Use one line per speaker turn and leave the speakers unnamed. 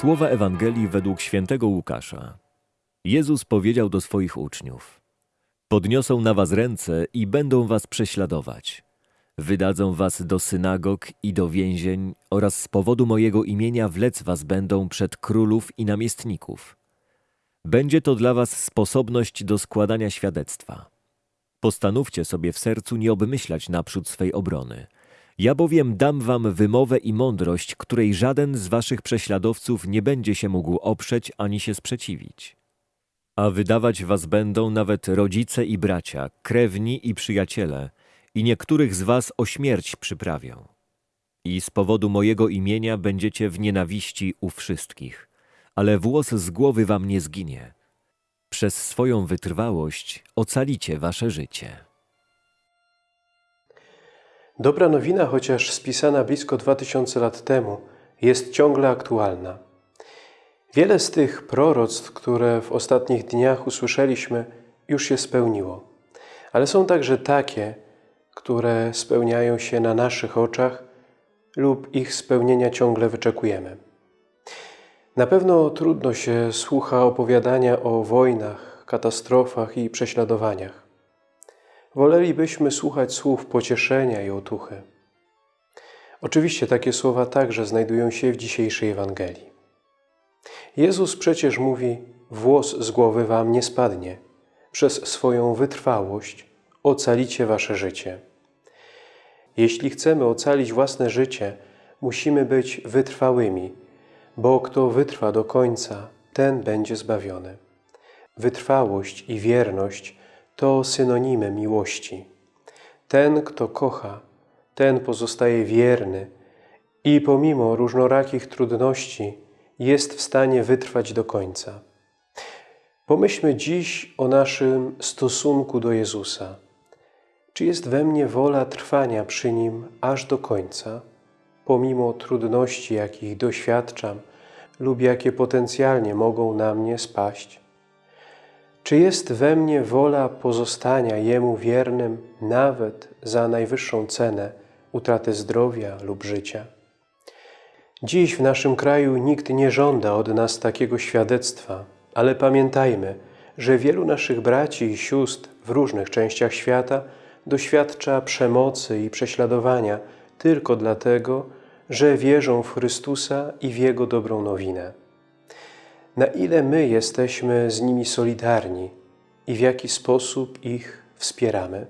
Słowa Ewangelii według świętego Łukasza. Jezus powiedział do swoich uczniów: Podniosą na was ręce i będą was prześladować. Wydadzą was do synagog i do więzień oraz z powodu mojego imienia wlec was będą przed królów i namiestników. Będzie to dla was sposobność do składania świadectwa. Postanówcie sobie w sercu nie obmyślać naprzód swej obrony. Ja bowiem dam wam wymowę i mądrość, której żaden z waszych prześladowców nie będzie się mógł oprzeć ani się sprzeciwić. A wydawać was będą nawet rodzice i bracia, krewni i przyjaciele, i niektórych z was o śmierć przyprawią. I z powodu mojego imienia będziecie w nienawiści u wszystkich, ale włos z głowy wam nie zginie. Przez swoją wytrwałość ocalicie wasze życie.
Dobra nowina, chociaż spisana blisko 2000 lat temu, jest ciągle aktualna. Wiele z tych proroctw, które w ostatnich dniach usłyszeliśmy, już się spełniło. Ale są także takie, które spełniają się na naszych oczach lub ich spełnienia ciągle wyczekujemy. Na pewno trudno się słucha opowiadania o wojnach, katastrofach i prześladowaniach. Wolelibyśmy słuchać słów pocieszenia i otuchy. Oczywiście takie słowa także znajdują się w dzisiejszej Ewangelii. Jezus przecież mówi, włos z głowy wam nie spadnie. Przez swoją wytrwałość ocalicie wasze życie. Jeśli chcemy ocalić własne życie, musimy być wytrwałymi, bo kto wytrwa do końca, ten będzie zbawiony. Wytrwałość i wierność to synonimy miłości. Ten, kto kocha, ten pozostaje wierny i pomimo różnorakich trudności jest w stanie wytrwać do końca. Pomyślmy dziś o naszym stosunku do Jezusa. Czy jest we mnie wola trwania przy Nim aż do końca, pomimo trudności, jakich doświadczam lub jakie potencjalnie mogą na mnie spaść? Czy jest we mnie wola pozostania Jemu wiernym nawet za najwyższą cenę utraty zdrowia lub życia? Dziś w naszym kraju nikt nie żąda od nas takiego świadectwa, ale pamiętajmy, że wielu naszych braci i sióstr w różnych częściach świata doświadcza przemocy i prześladowania tylko dlatego, że wierzą w Chrystusa i w Jego dobrą nowinę. Na ile my jesteśmy z nimi solidarni i w jaki sposób ich wspieramy?